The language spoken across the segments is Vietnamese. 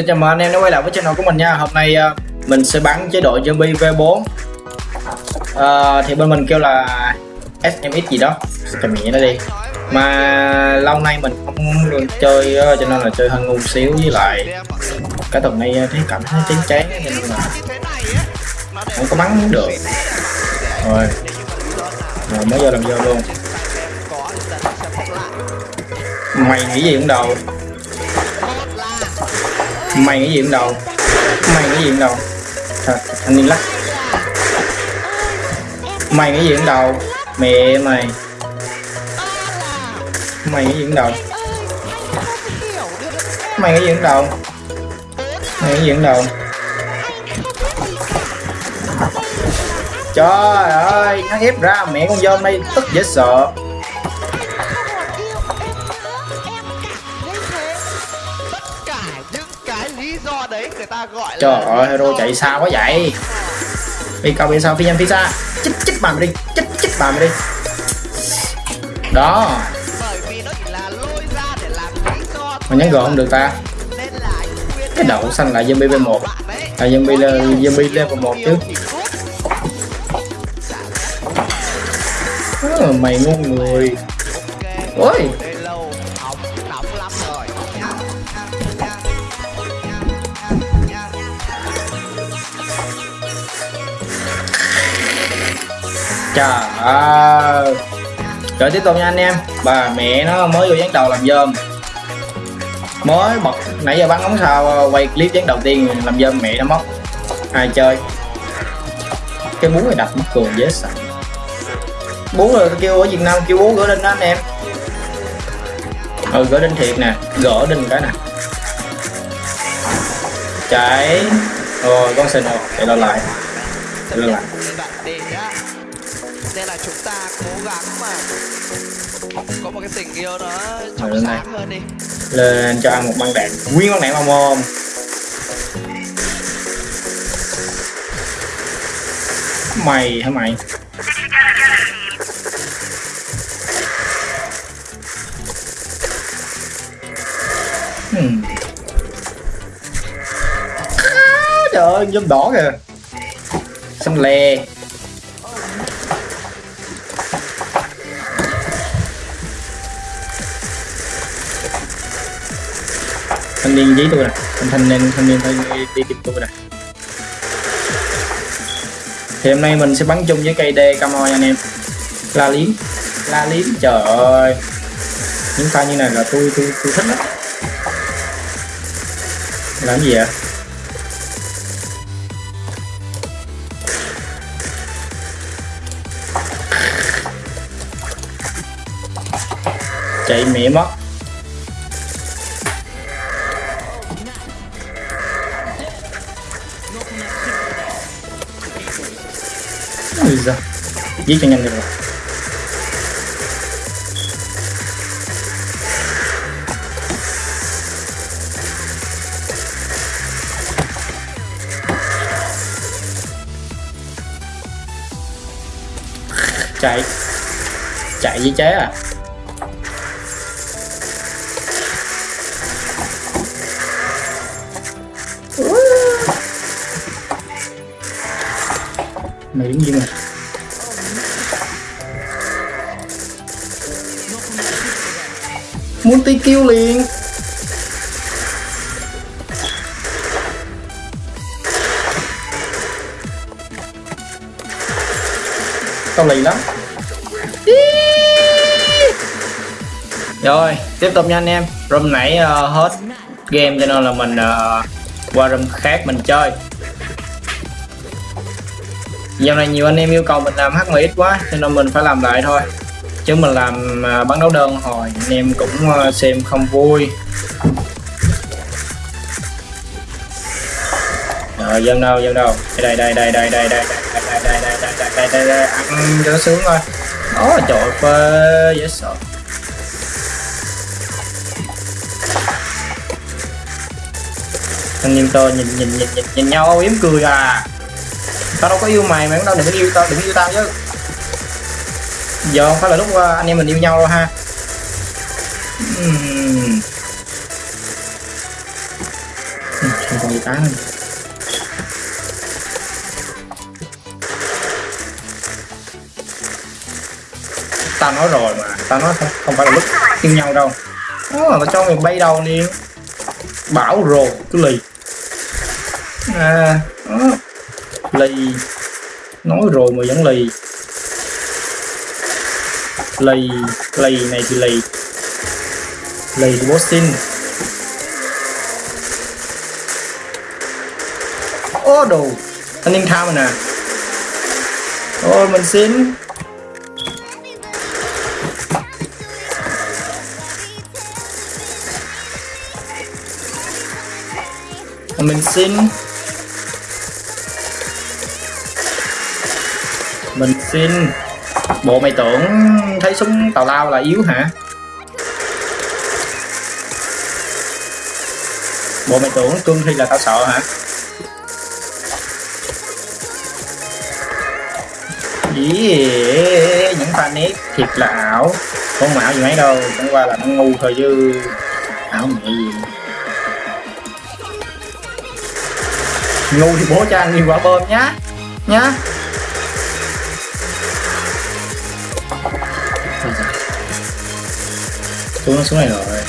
Xin chào mừng anh em đã quay lại với channel của mình nha. Hôm nay ờ, mình sẽ bắn chế độ zombie V4 à, ờ, Thì bên mình kêu là SMX gì đó. Cầm nhẹ nó đi. Mà lâu nay mình không được chơi ờ, cho nên là chơi hơi ngu xíu với lại Cái tuần này thấy cảm thấy chán chán cho nên là không có bắn được. Rồi. Rồi mới vô làm vô luôn. Mày nghĩ gì cũng đầu mày nghĩ gì cũng đầu mày nghĩ gì cũng đầu thật thanh niên lắc. Mày nghĩ gì cũng đầu mẹ mày. Mày nghĩ gì cũng đầu mày nghĩ gì cũng đầu mày nghĩ gì cũng đầu trời ơi, nó ép ra mẹ con dơm đây, tức dễ sợ. Trời là ơi hero chạy xa quá vậy. Đi cầu bên sau phi nhanh phi xa. Chích chích bà mày đi. Chích chích bà mày đi. Đó. Mà nhắn gọn không được ta? Cái đậu xanh là zombie level 1 là zombie là zombie level 1 chứ. à, mày ngu người. Ôi trời ơi. Rồi tiếp tục nha anh em. Bà mẹ nó mới vô dán đầu làm dơm. Mới bật, nãy giờ bắn ống sao ờ, quay clip dán đầu tiên làm dơm mẹ nó mất. Ai chơi? Cái bún này đặt mất cường dễ sợ. Bún rồi kêu ở việt nam kêu bún gỡ đinh đó anh em. Ừ gỡ đinh thiệt nè, gỡ đinh cái nè. Chạy. Rồi, con xin rồi, chạy lo lại. Chạy lo lại nên là chúng ta cố gắng mà có một cái tình yêu nó trong sáng hơn đi. Lên cho ăn một băng đạn. Nguyên con đạn vào mồm mày hả mày? Hmm. trời ơi dâm đỏ kìa. Xanh lè thanh niên giấy tôi nè. Thanh niên thanh niên thanh đi tìm tôi nè. Thì hôm nay mình sẽ bắn chung với cây đê camo nha anh em. La liếm la liếm trời ơi. Những pha như này là tôi tôi tôi thích lắm. Làm gì vậy? Chạy mẹ mất Ui giời Giết cho nhanh được rồi chạy. Chạy với chế à? Mày đứng gì multi kill liền. Tao lì lắm. Rồi tiếp tục nha anh em. Room nãy uh, hết game cho nên là mình uh, qua room khác mình chơi. Dạo này nhiều anh em yêu cầu mình làm H10X quá cho nên mình phải làm lại thôi. Chứ mình làm bán đấu đơn hồi anh em cũng xem không vui Rồi dân đâu dân đâu đây đây đây đây đây đây đây đây đây đây đây đây đây đây ăn cho nó sướng thôi đó trời phê dễ sợ anh em tôi nhìn nhìn nhìn nhìn, nhìn nhau âu yếm cười à tao đâu có yêu mày mày cũng đâu đừng có yêu tao đừng yêu tao chứ giờ không phải là lúc ờ, anh em mình yêu nhau đâu ha. Uhm. gì ta nói rồi mà ta nói không, không phải là lúc yêu nhau đâu. Đó là cho mày bay đầu đi bảo rồi cứ lì. À đó. lì. Nói rồi mà vẫn lì lầy lầy này thì lầy. Lầy thì Boston. Ô, đồ. Anh ninh tham nè. Ôi mình xin. Mình xin. Mình xin bộ mày tưởng thấy súng tào lao là yếu hả? Bộ mày tưởng cương thi là tao sợ hả? Ý, những pha nét thiệt là ảo. Không ảo gì mấy đâu chẳng qua là nó ngu thôi chứ. Ảo mẹ gì? Ngu thì bố cho ăn nhiều quả bơm nhá. Nhá. Xuống nó xuống này rồi.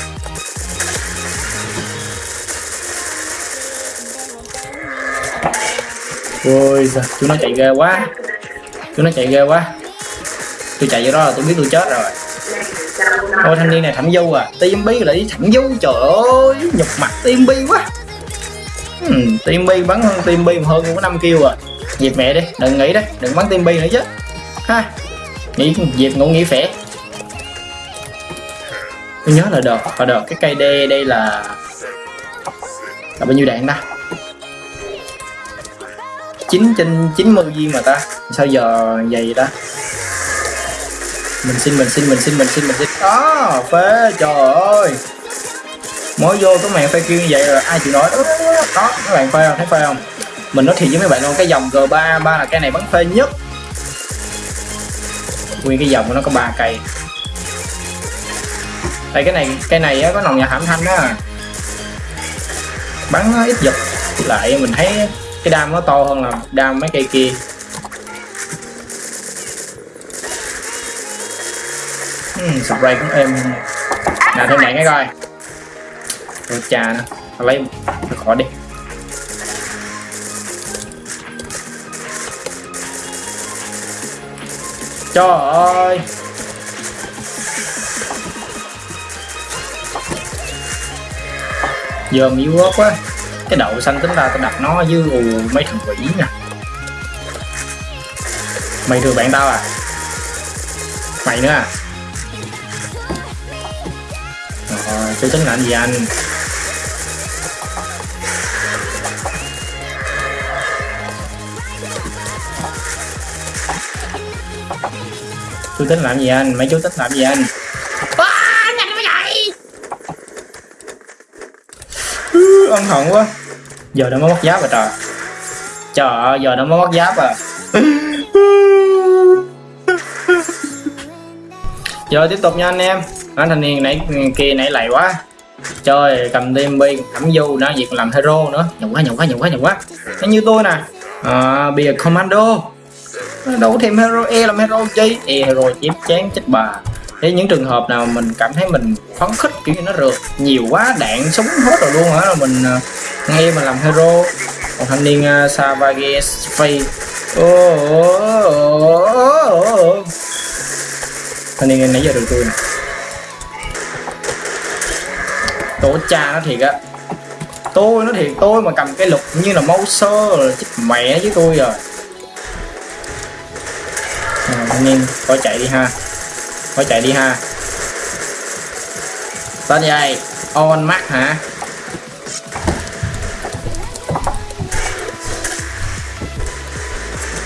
Ôi giời chúng nó chạy ghê quá. Chúng nó chạy ghê quá. Tôi chạy vô đó là tôi biết tôi chết rồi. Ôi thanh niên này thẩm du à. Tim bi lại thẩm du trời ơi Nhục mặt tim bi quá. Ừ, tim bi bắn hơn tim bi hơn có năm kêu à. Dịp mẹ đi đừng nghĩ đấy đừng bắn tim bi nữa chứ. Ha Nghĩ dịp ngủ nghỉ phẻ Tôi nhớ là đợt Và đợt cái cây đê đây là Là bao nhiêu đạn ta? 9 trên 90 viên mà ta. Sao giờ vậy ta? Mình xin mình xin mình xin mình xin mình xin. Đó phê trời ơi. Mới vô có màn phê kêu như vậy rồi ai chịu nói đó, đó các bạn phê không thấy phê không? Mình nói thiệt với mấy bạn luôn cái dòng g 3 ba là cái này bắn phê nhất. Nguyên cái dòng của nó có ba cây đây cái này cái này có nòng nhà hãm thanh đó. Bắn nó ít giật. Lại mình thấy cái đam nó to hơn là đam mấy cây kia. Uhm, spray cũng êm. Nào thêm đạn cái coi. Ôi chà nữa lấy nó khỏi đi. Trời ơi. Giờ yếu ớt quá. Cái đậu xanh tính ra tao đặt nó với ù mấy thằng quỷ nha. Mày thừa bạn tao à? Mày nữa à? Rồi, tôi tính làm gì anh? Tôi tính làm gì anh? Mấy chú tính làm gì anh? Ân hận quá. Giờ nó mới mất giáp rồi trời. Trời ơi giờ nó mới mất giáp à? Giờ tiếp tục nha anh em. Anh thanh niên nãy kia nãy lầy quá. Chơi cầm tim bi thẩm du nó việc làm hero nữa. Nhậu quá nhậu quá nhậu quá nhậu quá. Nó như tôi nè. À, bìa commando. Đâu có thêm hero e làm hero chi? E hero chém chán chết bà thế những trường hợp nào mình cảm thấy mình phấn khích kiểu như nó rượt nhiều quá đạn súng hết rồi luôn hả? Là mình ờ, nghe mà làm hero. Còn thanh niên uh, Savage Face thanh niên nãy giờ được tôi nè. Tổ cha nó thiệt á. Tôi nó thiệt tôi mà cầm cái lục như là mâu sơ chết mẹ với tôi à. rồi à, thanh niên coi chạy đi ha thôi chạy đi ha. Tên gì on mắt hả?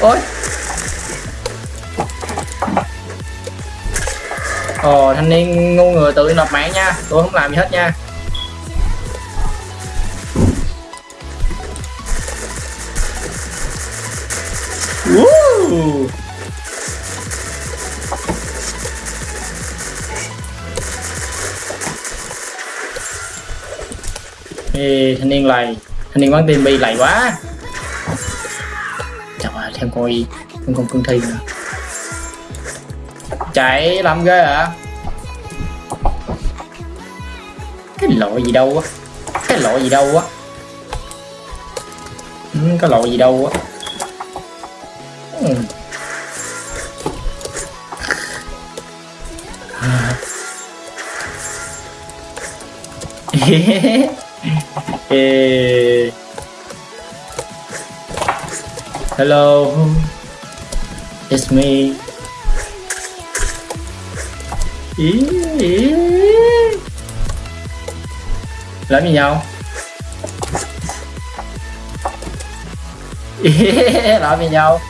Ôi. Ồ, thanh niên ngu người tự nộp mạng nha. Tôi không làm gì hết nha. Woo! Ê, thanh niên lầy. Thanh niên bắn tim bi lầy quá. Trời ơi thêm coi thêm con cương thi nữa. Chạy làm ghê hả? Cái lộ gì đâu á? Cái lộ gì đâu á? Ừ, cái lộ gì đâu á? Ừ. Ê. Hello, it's me. Ý, ý. Làm gì nhau? Làm gì nhau?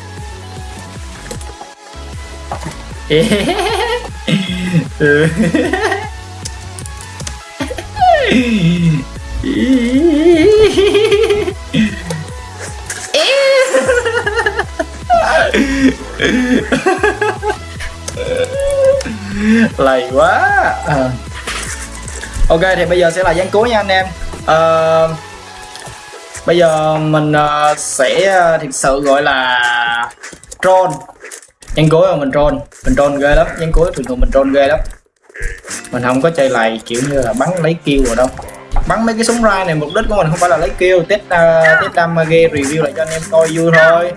Ý. Ừ. lầy quá. À. ok thì bây giờ sẽ là gián cuối nha anh em. À, bây giờ mình uh, sẽ thực sự gọi là troll. Gián cuối mà mình troll. Mình troll ghê lắm. Gián cuối thường thường mình troll ghê lắm. Mình không có chơi lầy kiểu như là bắn lấy kêu rồi đâu bắn mấy cái súng ra này mục đích của mình không phải là lấy kill test uh, test damage review lại cho anh em coi vui thôi.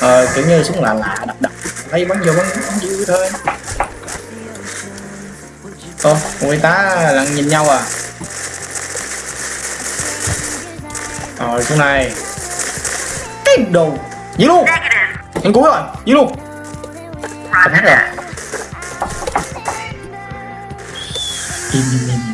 Ờ, kiểu như súng lạ lạ đập đập lấy bắn vô bắn, bắn vui thôi. Ô người tá lặng nhìn nhau à? Rồi chỗ này. Cái đồ dí luôn anh cuối rồi dí luôn Cầm hết rồi im im im.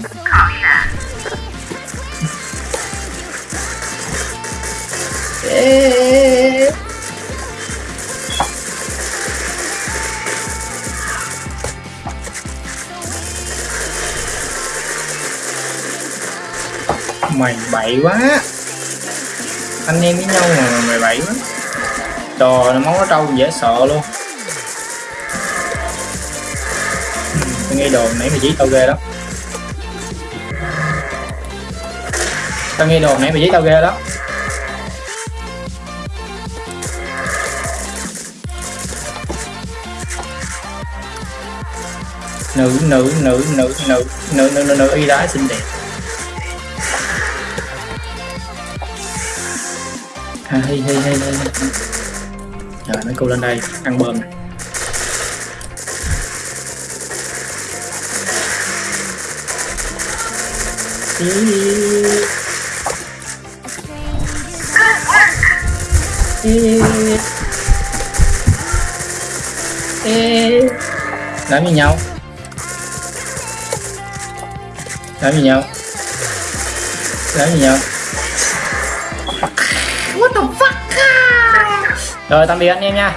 Mày bậy quá. Anh em với nhau mà mày bậy quá. Trời nó máu nó trâu dễ sợ luôn. Tôi nghe đồn nãy mày dí tao ghê đó. Tao nghe đồn nãy mày dí tao ghê đó. Nữ nữ nữ nữ nữ nữ nữ nữ, nữ y đá xinh đẹp à, hay hay hay hay trời mấy cô lên đây ăn bơm này Ê. Ê. làm gì nhau làm gì nhau? Làm gì nhau? What the fuck? Rồi tạm biệt anh em nha